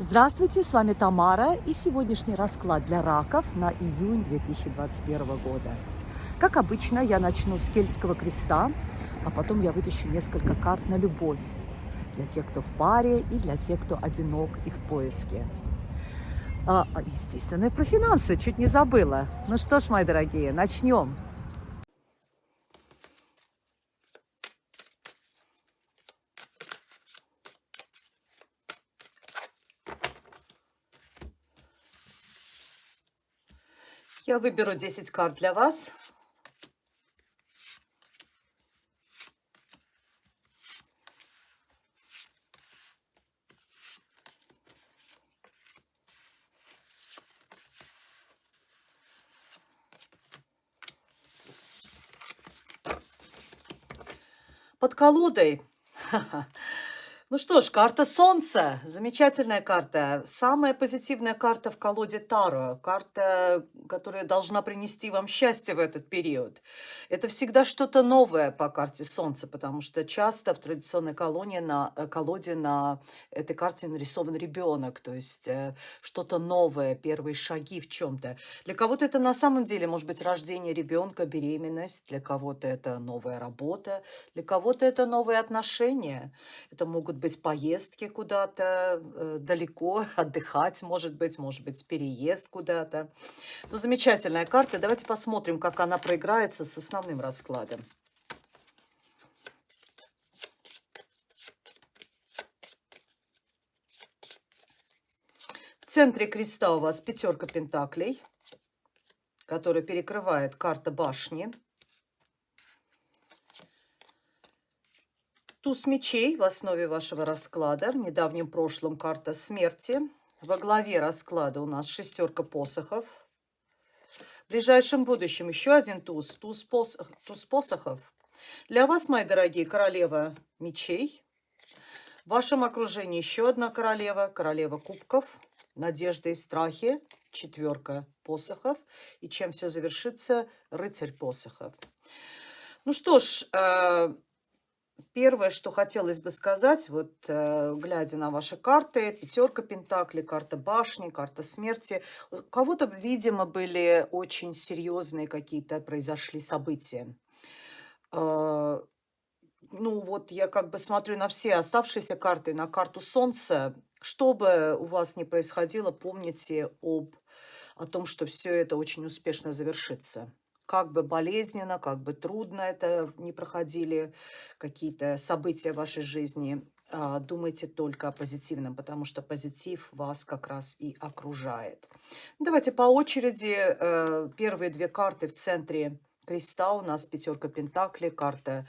Здравствуйте, с вами Тамара и сегодняшний расклад для раков на июнь 2021 года. Как обычно, я начну с кельтского креста, а потом я вытащу несколько карт на любовь для тех, кто в паре и для тех, кто одинок и в поиске. А, а естественно, про финансы чуть не забыла. Ну что ж, мои дорогие, начнем. Я выберу 10 карт для вас. Под колодой Ну что ж, карта Солнца. Замечательная карта. Самая позитивная карта в колоде Таро. Карта, которая должна принести вам счастье в этот период. Это всегда что-то новое по карте Солнца, потому что часто в традиционной колонии на, э, колоде на этой карте нарисован ребенок. То есть э, что-то новое, первые шаги в чем-то. Для кого-то это на самом деле может быть рождение ребенка, беременность. Для кого-то это новая работа. Для кого-то это новые отношения. Это могут быть поездки куда-то э, далеко, отдыхать, может быть, может быть, переезд куда-то. Ну, замечательная карта. Давайте посмотрим, как она проиграется с основным раскладом. В центре креста у вас пятерка пентаклей, которая перекрывает карта башни. Туз мечей в основе вашего расклада. В недавнем прошлом карта смерти. Во главе расклада у нас шестерка посохов. В ближайшем будущем еще один туз, туз, пос, туз посохов. Для вас, мои дорогие, королева мечей. В вашем окружении еще одна королева, королева кубков. Надежда и страхи, четверка посохов. И чем все завершится, рыцарь посохов. Ну что ж, э, Первое, что хотелось бы сказать, вот э, глядя на ваши карты, пятерка пентаклей, карта башни, карта смерти, у кого-то, видимо, были очень серьезные какие-то произошли события. Э, ну вот я как бы смотрю на все оставшиеся карты, на карту Солнца. Что бы у вас ни происходило, помните об, о том, что все это очень успешно завершится как бы болезненно, как бы трудно это не проходили, какие-то события в вашей жизни, а, думайте только о позитивном, потому что позитив вас как раз и окружает. Давайте по очереди. Э, первые две карты в центре креста у нас пятерка пентаклей, карта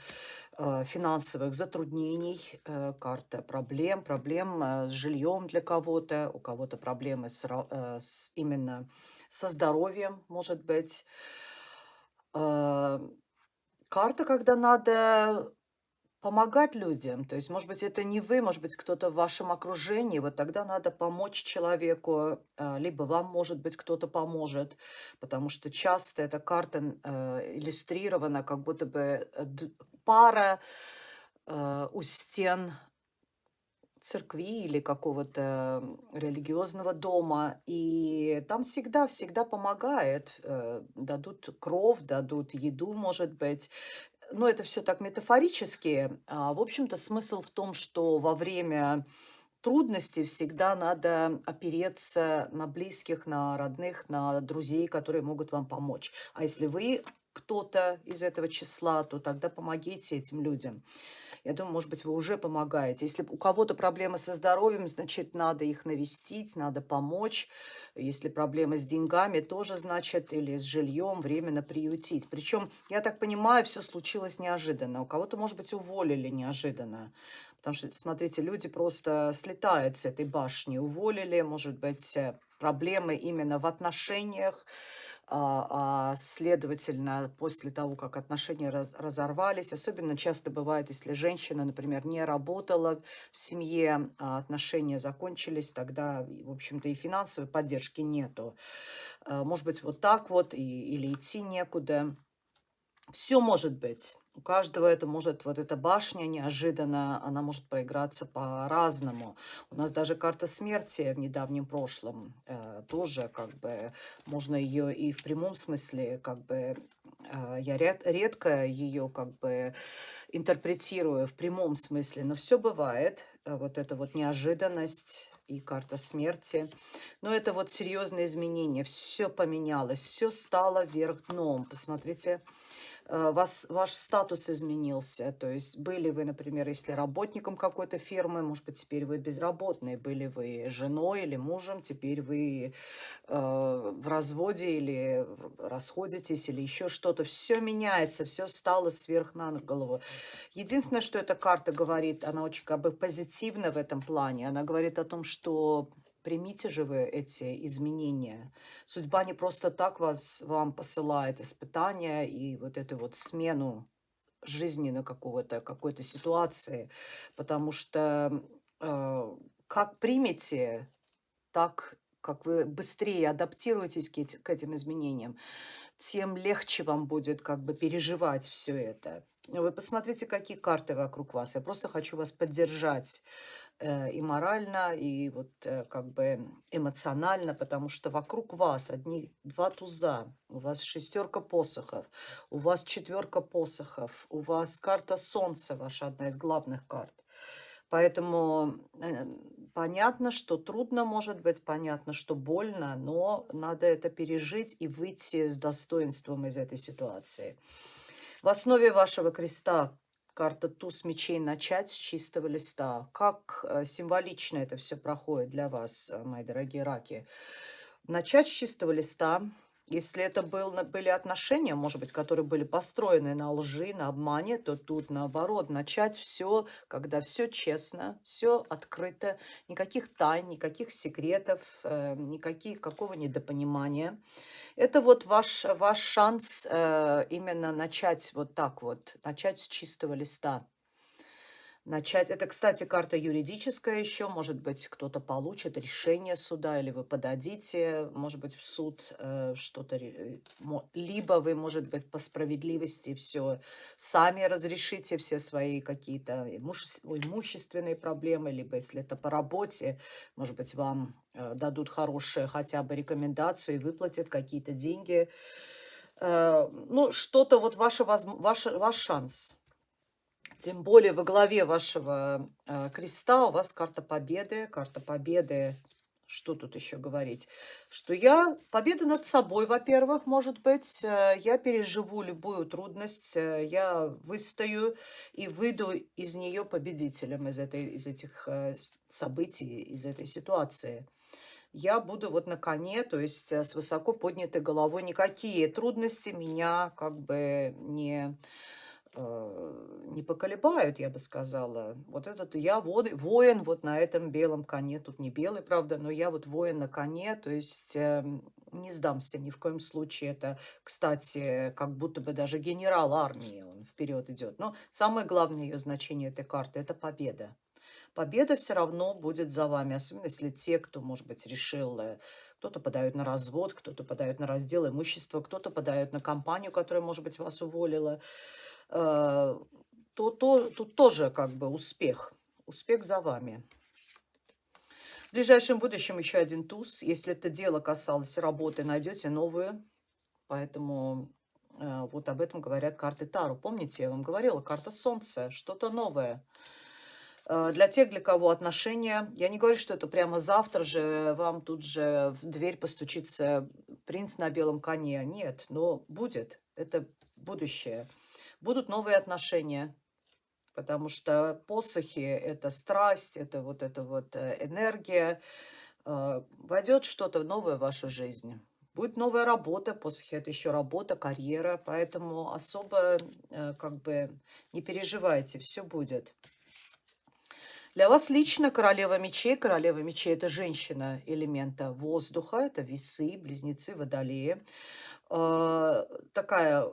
э, финансовых затруднений, э, карта проблем, проблем с жильем для кого-то, у кого-то проблемы с, именно со здоровьем, может быть. А, карта, когда надо помогать людям. То есть, может быть, это не вы, может быть, кто-то в вашем окружении. Вот тогда надо помочь человеку, а, либо вам, может быть, кто-то поможет. Потому что часто эта карта э, иллюстрирована, как будто бы э, пара э, у стен церкви или какого-то религиозного дома. И там всегда, всегда помогает. Э, дадут кров, дадут еду, может быть. Но это все так метафорически. А, в общем-то, смысл в том, что во время трудностей всегда надо опереться на близких, на родных, на друзей, которые могут вам помочь. А если вы кто-то из этого числа, то тогда помогите этим людям. Я думаю, может быть, вы уже помогаете. Если у кого-то проблемы со здоровьем, значит, надо их навестить, надо помочь. Если проблемы с деньгами, тоже, значит, или с жильем временно приютить. Причем, я так понимаю, все случилось неожиданно. У кого-то, может быть, уволили неожиданно. Потому что, смотрите, люди просто слетают с этой башни. Уволили, может быть, э, проблемы именно в отношениях, а, а, следовательно, после того, как отношения раз, разорвались, особенно часто бывает, если женщина, например, не работала в семье, а отношения закончились, тогда, в общем-то, и финансовой поддержки нету. А, может быть, вот так вот, и, или идти некуда. Все может быть. У каждого это может, вот эта башня неожиданно, она может проиграться по-разному. У нас даже карта смерти в недавнем прошлом э, тоже как бы можно ее и в прямом смысле как бы э, я ряд, редко ее как бы интерпретирую в прямом смысле, но все бывает. Э, вот эта вот неожиданность и карта смерти. Но это вот серьезные изменения. Все поменялось, все стало вверх дном. Посмотрите, вас, ваш статус изменился. То есть были вы, например, если работником какой-то фирмы, может быть, теперь вы безработные, были вы женой или мужем, теперь вы э, в разводе или расходитесь, или еще что-то. Все меняется, все стало сверх на голову. Единственное, что эта карта говорит, она очень как бы позитивна в этом плане. Она говорит о том, что Примите же вы эти изменения. Судьба не просто так вас, вам посылает испытания и вот эту вот смену жизненной какого-то, какой-то ситуации. Потому что э, как примете, так как вы быстрее адаптируетесь к, к этим изменениям, тем легче вам будет как бы переживать все это. Вы посмотрите, какие карты вокруг вас. Я просто хочу вас поддержать и морально, и вот э, как бы эмоционально, потому что вокруг вас одни два туза, у вас шестерка посохов, у вас четверка посохов, у вас карта солнца, ваша одна из главных карт. Поэтому э, понятно, что трудно может быть, понятно, что больно, но надо это пережить и выйти с достоинством из этой ситуации. В основе вашего креста карта туз мечей начать с чистого листа. Как э, символично это все проходит для вас, э, мои дорогие раки. Начать с чистого листа, если это был, были отношения, может быть, которые были построены на лжи, на обмане, то тут наоборот, начать все, когда все честно, все открыто, никаких тайн, никаких секретов, э, никаких, какого недопонимания. Это вот ваш, ваш шанс э, именно начать вот так вот, начать с чистого листа начать. Это, кстати, карта юридическая еще. Может быть, кто-то получит решение суда, или вы подадите, может быть, в суд э, что-то. Либо вы, может быть, по справедливости все сами разрешите все свои какие-то имущественные проблемы, либо, если это по работе, может быть, вам э, дадут хорошие хотя бы рекомендацию и выплатят какие-то деньги. Э, ну, что-то вот ваше, ваш, ваш шанс – тем более во главе вашего э, креста у вас карта победы. Карта победы, что тут еще говорить? Что я, победа над собой, во-первых, может быть. Э, я переживу любую трудность, э, я выстою и выйду из нее победителем, из, этой, из этих э, событий, из этой ситуации я буду вот на коне, то есть с высоко поднятой головой. Никакие трудности меня как бы не не поколебают, я бы сказала. Вот этот я воин вот на этом белом коне. Тут не белый, правда, но я вот воин на коне, то есть э, не сдамся ни в коем случае. Это, кстати, как будто бы даже генерал армии, он вперед идет. Но самое главное ее значение этой карты – это победа. Победа все равно будет за вами, особенно если те, кто, может быть, решил э, кто-то подает на развод, кто-то подает на раздел имущества, кто-то подает на компанию, которая, может быть, вас уволила. Э, то, то тут тоже как бы успех. Успех за вами. В ближайшем будущем еще один туз. Если это дело касалось работы, найдете новую. Поэтому э, вот об этом говорят карты Тару. Помните, я вам говорила, карта Солнца, что-то новое. Э, для тех, для кого отношения, я не говорю, что это прямо завтра же вам тут же в дверь постучится принц на белом коне. Нет, но будет. Это будущее будут новые отношения. Потому что посохи – это страсть, это вот эта вот э, энергия. Э, войдет что-то новое в вашу жизнь. Будет новая работа, посохи – это еще работа, карьера. Поэтому особо э, как бы не переживайте, все будет. Для вас лично королева мечей. Королева мечей – это женщина элемента воздуха, это весы, близнецы, водолеи. Такая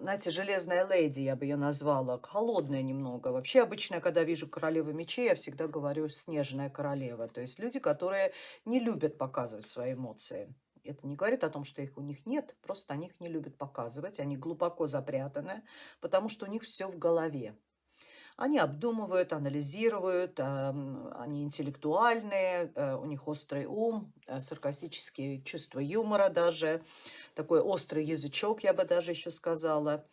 знаете, железная леди, я бы ее назвала, холодная немного. Вообще, обычно, когда вижу королеву мечей, я всегда говорю снежная королева. То есть люди, которые не любят показывать свои эмоции. Это не говорит о том, что их у них нет, просто они их не любят показывать, они глубоко запрятаны, потому что у них все в голове. Они обдумывают, анализируют, они интеллектуальные, э, у них острый ум, э, саркастические чувства юмора даже, такой острый язычок, я бы даже еще сказала.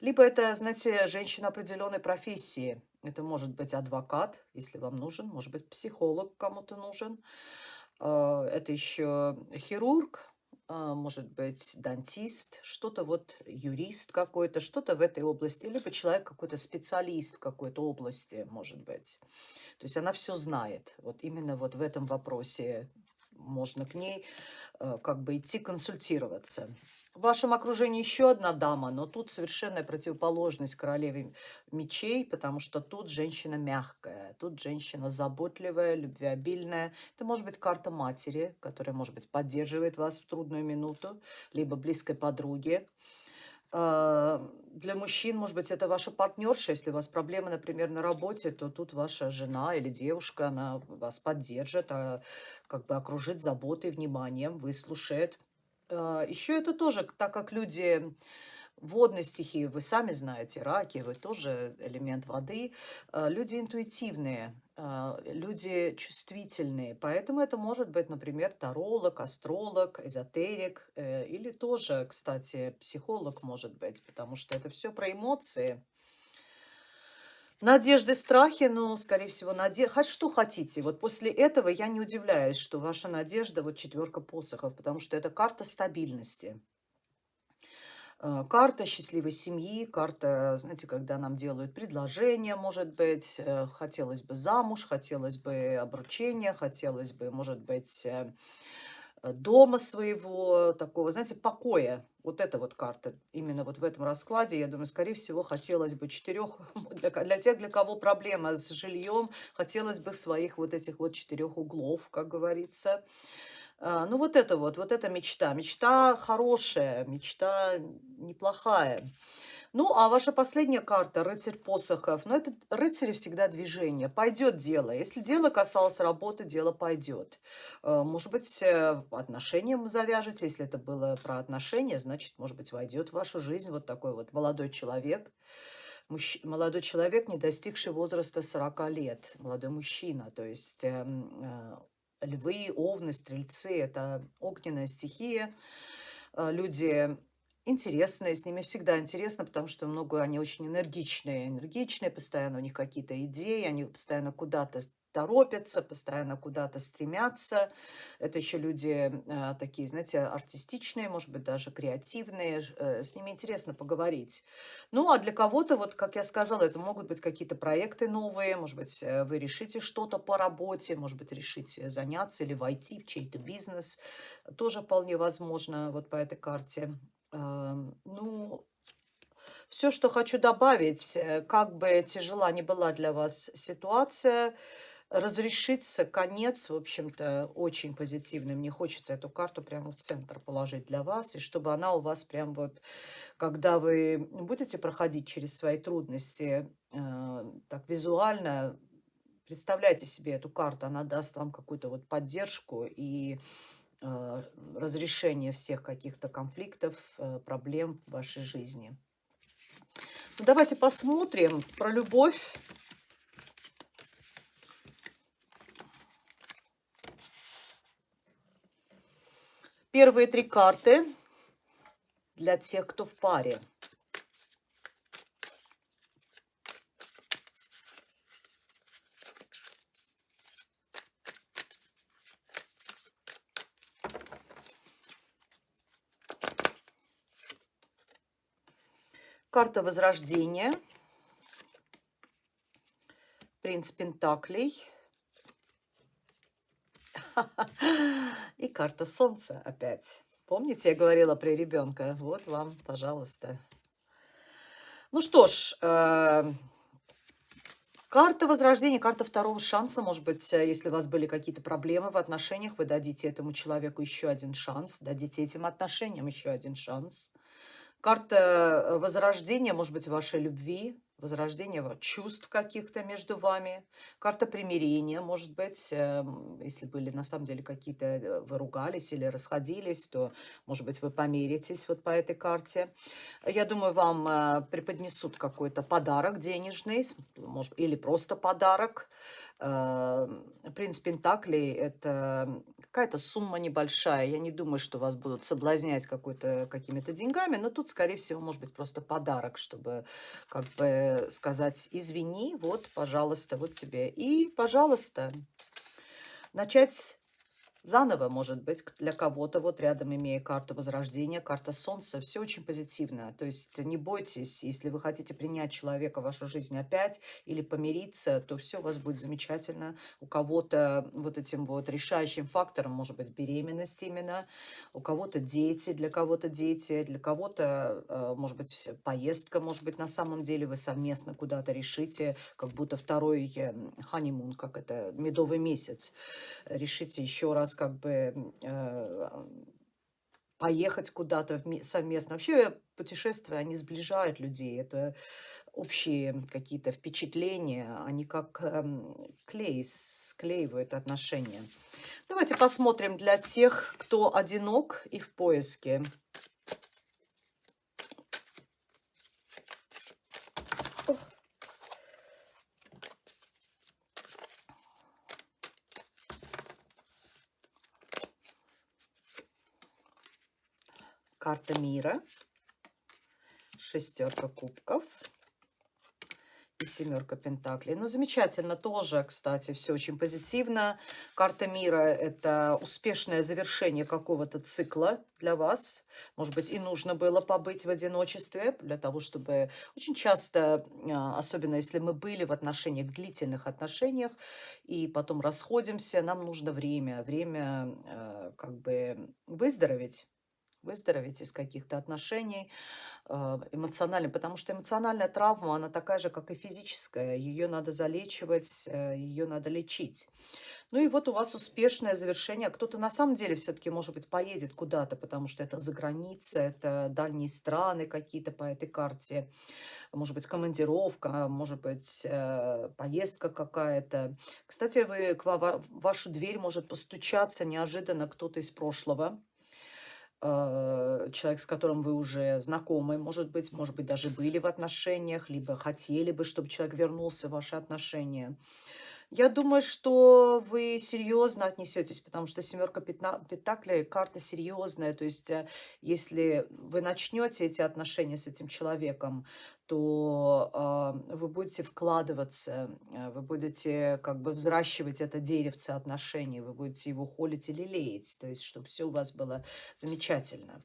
Либо это, знаете, женщина определенной профессии. Это может быть адвокат, если вам нужен, может быть психолог кому-то нужен. Э, это еще хирург, может быть, дантист, что-то вот юрист какой-то, что-то в этой области, либо человек какой-то специалист в какой-то области, может быть. То есть она все знает. Вот именно вот в этом вопросе можно к ней э, как бы идти консультироваться. В вашем окружении еще одна дама, но тут совершенная противоположность королеве мечей, потому что тут женщина мягкая, тут женщина заботливая, любвеобильная. Это может быть карта матери, которая, может быть, поддерживает вас в трудную минуту, либо близкой подруги. А, для мужчин, может быть, это ваша партнерша. Если у вас проблемы, например, на работе, то тут ваша жена или девушка, она вас поддержит, а, как бы окружит заботой, вниманием, выслушает. А, Еще это тоже, так как люди водной стихии, вы сами знаете, раки, вы тоже элемент воды. А, люди интуитивные, а, люди чувствительные, поэтому это может быть, например, таролог, астролог, эзотерик э, или тоже, кстати, психолог может быть, потому что это все про эмоции. Надежды, страхи, ну, скорее всего, надежда. Хоть что хотите. Вот после этого я не удивляюсь, что ваша надежда, вот четверка посохов, потому что это карта стабильности. Э, карта счастливой семьи, карта, знаете, когда нам делают предложение, может быть, э, хотелось бы замуж, хотелось бы обручения, хотелось бы, может быть, э, дома своего, такого, знаете, покоя. Вот эта вот карта, именно вот в этом раскладе, я думаю, скорее всего, хотелось бы четырех, для, для тех, для кого проблема с жильем, хотелось бы своих вот этих вот четырех углов, как говорится. А, ну, вот это вот, вот эта мечта. Мечта хорошая, мечта неплохая. Ну, а ваша последняя карта, рыцарь посохов. Ну, это рыцари всегда движение. Пойдет дело. Если дело касалось работы, дело пойдет. А, может быть, э, отношениям завяжете. Если это было про отношения, значит, может быть, войдет в вашу жизнь вот такой вот молодой человек. Мужч... Молодой человек, не достигший возраста 40 лет. Молодой мужчина. То есть эм, э, львы, овны, стрельцы – это огненная стихия. А, люди интересные, с ними всегда интересно, потому что много они очень энергичные. Энергичные, постоянно у них какие-то идеи, они постоянно куда-то торопятся, постоянно куда-то стремятся. Это еще люди э, такие, знаете, артистичные, может быть, даже креативные. Э, с ними интересно поговорить. Ну, а для кого-то, вот, как я сказала, это могут быть какие-то проекты новые. Может быть, э, вы решите что-то по работе, может быть, решите заняться или войти в чей-то бизнес. Тоже вполне возможно вот по этой карте. Э, ну, все, что хочу добавить, э, как бы тяжела ни была для вас ситуация, разрешится конец, в общем-то, очень позитивный. Мне хочется эту карту прямо в центр положить для вас, и чтобы она у вас прям вот, когда вы будете проходить через свои трудности, э, так визуально, представляйте себе эту карту, она даст вам какую-то вот поддержку и э, разрешение всех каких-то конфликтов, э, проблем в вашей жизни. Ну, давайте посмотрим про любовь. Первые три карты для тех, кто в паре. Карта Возрождения. Принц Пентаклей. И карта Солнца опять. Помните, я говорила про ребенка? Вот вам, пожалуйста. Ну что ж, э, карта Возрождения, карта второго шанса. Может быть, э, если у вас были какие-то проблемы в отношениях, вы дадите этому человеку еще один шанс, дадите этим отношениям еще один шанс. Карта э, Возрождения, может быть, вашей любви, возрождение чувств каких-то между вами, карта примирения, может быть, эм, если были на самом деле какие-то, э, вы ругались или расходились, то, может быть, вы помиритесь вот по этой карте. Я думаю, вам э, преподнесут какой-то подарок денежный, может, или просто подарок, принц Пентаклей– это какая-то сумма небольшая. Я не думаю, что вас будут соблазнять какими-то деньгами, но тут, скорее всего, может быть просто подарок, чтобы как бы сказать «извини, вот, пожалуйста, вот тебе». И, пожалуйста, начать Заново, может быть, для кого-то, вот рядом имея карту Возрождения, карта Солнца, все очень позитивно. То есть не бойтесь, если вы хотите принять человека в вашу жизнь опять или помириться, то все у вас будет замечательно. У кого-то вот этим вот решающим фактором может быть беременность именно, у кого-то дети, для кого-то дети, для кого-то, э, может быть, поездка, может быть, на самом деле вы совместно куда-то решите, как будто второй ханимун, как это, медовый месяц, решите еще раз вас как бы э, поехать куда-то совместно. Вообще путешествия, они сближают людей. Это общие какие-то впечатления, они как эм, клей, склеивают отношения. Давайте посмотрим для тех, кто одинок и в поиске. Карта мира, шестерка кубков и семерка пентаклей. Ну, замечательно тоже, кстати, все очень позитивно. Карта мира – это успешное завершение какого-то цикла для вас. Может быть, и нужно было побыть в одиночестве для того, чтобы... Очень часто, а, особенно если мы были в отношениях, длительных отношениях, и потом расходимся, нам нужно время. Время а, как бы выздороветь выздороветь из каких-то отношений а, эмоционально, потому что эмоциональная травма, она такая же, как и физическая. Ее надо залечивать, э, ее надо лечить. Ну и вот у вас успешное завершение. Кто-то на самом деле все-таки, может быть, поедет куда-то, потому что это за граница, это дальние страны какие-то по этой карте. Может быть, командировка, может быть, э, поездка какая-то. Кстати, вы, к вашу дверь может постучаться неожиданно кто-то из прошлого Э, человек, с которым вы уже знакомы, может быть, может быть, даже были в отношениях, либо хотели бы, чтобы человек вернулся в ваши отношения. Я думаю, что вы серьезно отнесетесь, потому что семерка пентаклей – карта серьезная. То есть, э, если вы начнете эти отношения с этим человеком, то э, вы будете вкладываться, э, вы будете как бы взращивать это деревце отношений, вы будете его холить или леять, то есть, чтобы все у вас было замечательно.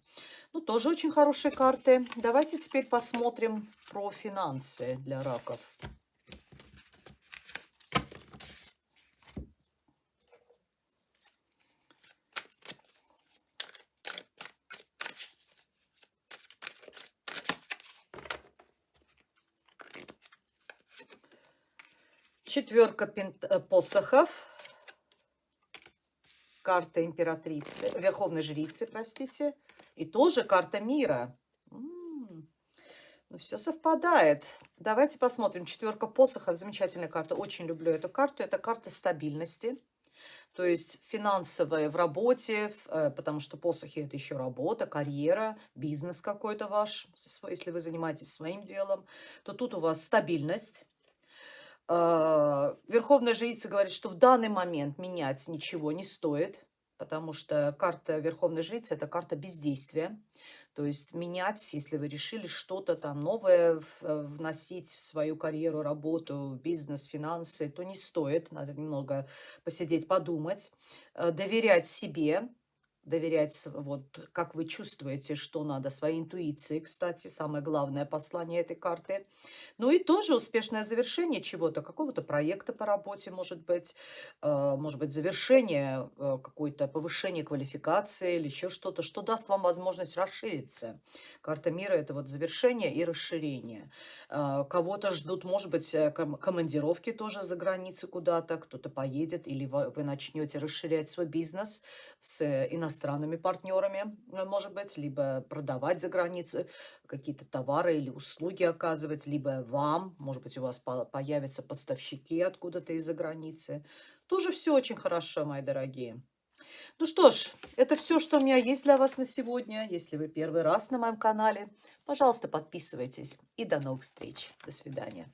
Ну, тоже очень хорошие карты. Давайте теперь посмотрим про финансы для раков. Четверка э, посохов. Карта императрицы, верховной жрицы, простите. И тоже карта мира. Ну, все совпадает. Давайте посмотрим. Четверка посохов. Замечательная карта. Очень люблю эту карту. Это карта стабильности. То есть финансовая в работе, э, потому что посохи – это еще работа, карьера, бизнес какой-то ваш, если вы занимаетесь своим делом, то тут у вас стабильность верховная жрица говорит, что в данный момент менять ничего не стоит, потому что карта Верховной Жрицы – это карта бездействия. То есть менять, если вы решили что-то там новое вносить в свою карьеру, работу, бизнес, финансы, то не стоит. Надо немного посидеть, подумать, э, доверять себе, доверять, вот как вы чувствуете, что надо, своей интуиции, кстати, самое главное послание этой карты. Ну и тоже успешное завершение чего-то, какого-то проекта по работе, может быть, э, может быть, завершение, э, какое-то повышение квалификации или еще что-то, что даст вам возможность расшириться. Карта мира – это вот завершение и расширение. Э, кого-то ждут, может быть, командировки тоже за границей куда-то, кто-то поедет, или вы начнете расширять свой бизнес с иностранными иностранными партнерами, э, может быть, либо продавать за границей какие-то товары или услуги оказывать, либо вам, может быть, у вас появятся поставщики откуда-то из-за границы. Тоже все очень хорошо, мои дорогие. Ну что ж, это все, что у меня есть для вас на сегодня. Если вы первый раз на моем канале, пожалуйста, подписывайтесь. И до новых встреч. До свидания.